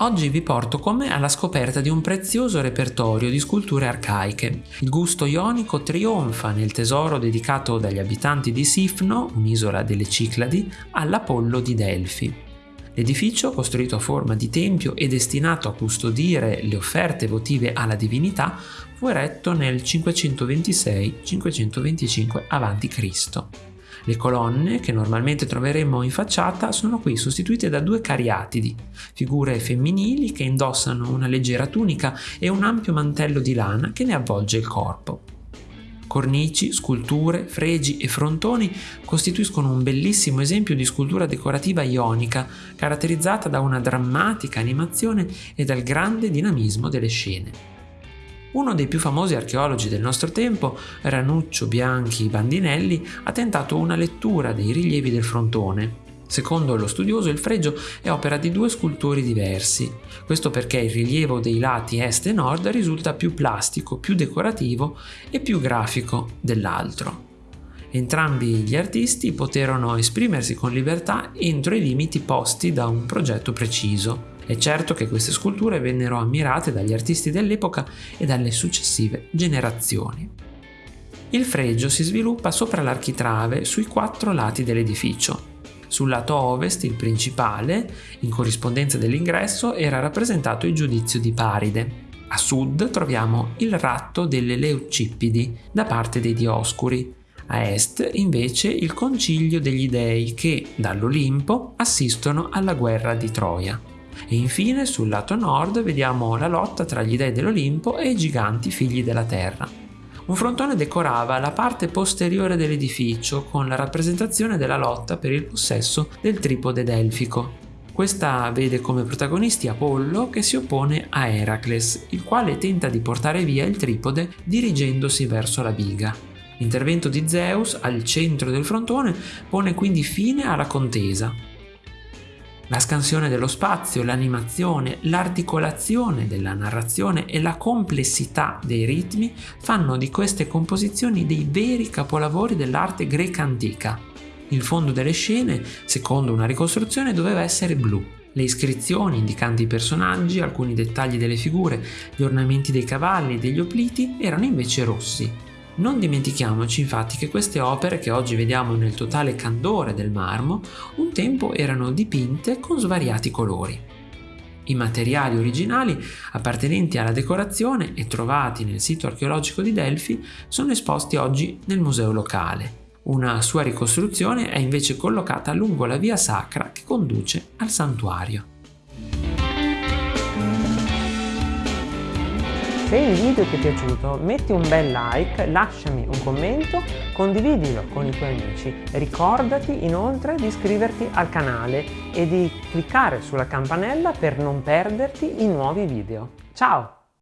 Oggi vi porto con me alla scoperta di un prezioso repertorio di sculture arcaiche. Il gusto ionico trionfa nel tesoro dedicato dagli abitanti di Sifno, un'isola delle Cicladi, all'Apollo di Delfi. L'edificio, costruito a forma di tempio e destinato a custodire le offerte votive alla divinità, fu eretto nel 526-525 a.C. Le colonne, che normalmente troveremmo in facciata, sono qui sostituite da due cariatidi, figure femminili che indossano una leggera tunica e un ampio mantello di lana che ne avvolge il corpo. Cornici, sculture, fregi e frontoni costituiscono un bellissimo esempio di scultura decorativa ionica, caratterizzata da una drammatica animazione e dal grande dinamismo delle scene. Uno dei più famosi archeologi del nostro tempo, Ranuccio Bianchi Bandinelli, ha tentato una lettura dei rilievi del frontone. Secondo lo studioso il fregio è opera di due scultori diversi, questo perché il rilievo dei lati est e nord risulta più plastico, più decorativo e più grafico dell'altro. Entrambi gli artisti poterono esprimersi con libertà entro i limiti posti da un progetto preciso. È certo che queste sculture vennero ammirate dagli artisti dell'epoca e dalle successive generazioni. Il fregio si sviluppa sopra l'architrave sui quattro lati dell'edificio. Sul lato ovest, il principale, in corrispondenza dell'ingresso, era rappresentato il giudizio di Paride. A sud troviamo il ratto delle Leucippidi da parte dei Dioscuri. A est invece il concilio degli dei che, dall'Olimpo, assistono alla guerra di Troia. E infine sul lato nord vediamo la lotta tra gli dei dell'Olimpo e i giganti figli della terra. Un frontone decorava la parte posteriore dell'edificio con la rappresentazione della lotta per il possesso del tripode delfico. Questa vede come protagonisti Apollo che si oppone a Eracles, il quale tenta di portare via il tripode dirigendosi verso la biga. L'intervento di Zeus al centro del frontone pone quindi fine alla contesa, la scansione dello spazio, l'animazione, l'articolazione della narrazione e la complessità dei ritmi fanno di queste composizioni dei veri capolavori dell'arte greca antica. Il fondo delle scene, secondo una ricostruzione, doveva essere blu. Le iscrizioni indicanti i personaggi, alcuni dettagli delle figure, gli ornamenti dei cavalli e degli opliti erano invece rossi. Non dimentichiamoci infatti che queste opere che oggi vediamo nel totale candore del marmo, un tempo erano dipinte con svariati colori. I materiali originali appartenenti alla decorazione e trovati nel sito archeologico di Delfi sono esposti oggi nel museo locale. Una sua ricostruzione è invece collocata lungo la via sacra che conduce al santuario. Se il video ti è piaciuto metti un bel like, lasciami un commento, condividilo con i tuoi amici. Ricordati inoltre di iscriverti al canale e di cliccare sulla campanella per non perderti i nuovi video. Ciao!